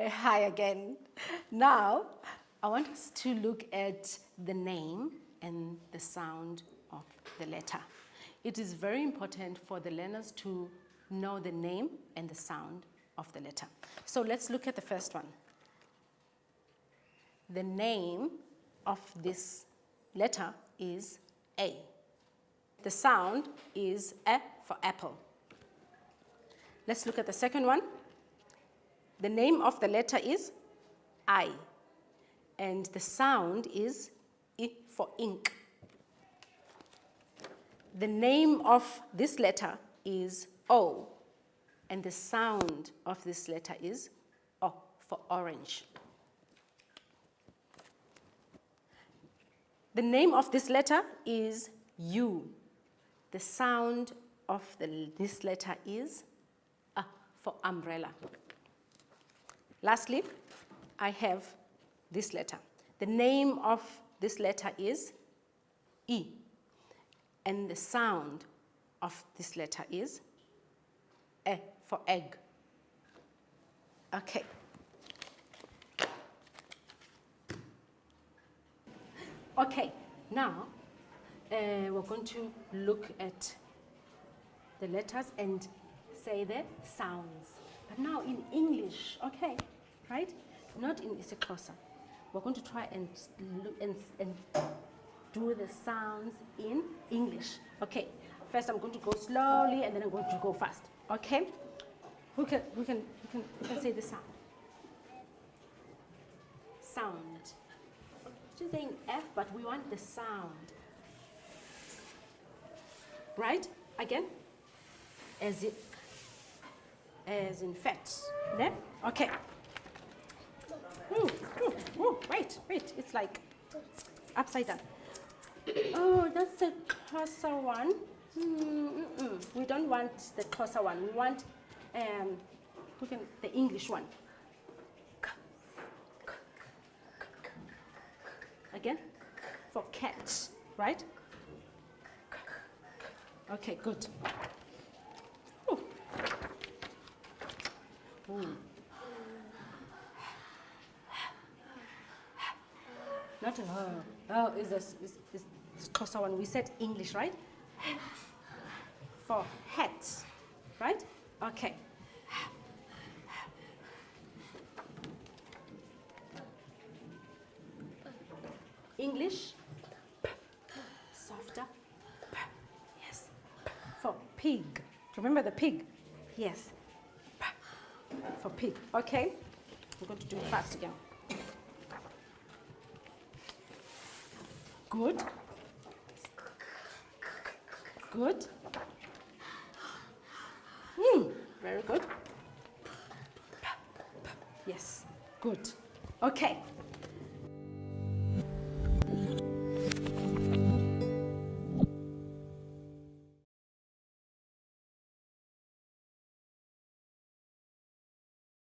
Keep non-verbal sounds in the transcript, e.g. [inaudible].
[laughs] hi again. Now, I want us to look at the name and the sound of the letter. It is very important for the learners to know the name and the sound of the letter. So let's look at the first one. The name of this letter is A. The sound is A for apple. Let's look at the second one. The name of the letter is I, and the sound is I for ink. The name of this letter is O, and the sound of this letter is O for orange. The name of this letter is U. The sound of the, this letter is A for umbrella. Lastly, I have this letter. The name of this letter is E, and the sound of this letter is E for egg. Okay. Okay, now uh, we're going to look at the letters and say the sounds. But now in English, okay, right? Not in isiXhosa. We're going to try and and, and do the sounds in English. Okay, first I'm going to go slowly and then I'm going to go fast. Okay? Who can, who can, who can, who can say the sound? Sound. She's saying F, but we want the sound. Right? Again? As it as in fat. There? Okay. Ooh, ooh, ooh, wait, wait, it's like upside down. Oh, that's the Xhosa one. Mm -mm. We don't want the Xhosa one. We want um, we can, the English one. Again, for cat, right? Okay, good. Not oh, oh is this is, is Xhosa one. We said English, right? For hat, right? Okay. English, softer, yes. For pig, remember the pig? Yes, for pig. Okay, We're going to do it fast again. Good. Good. Hmm, very good. Yes, good. Okay,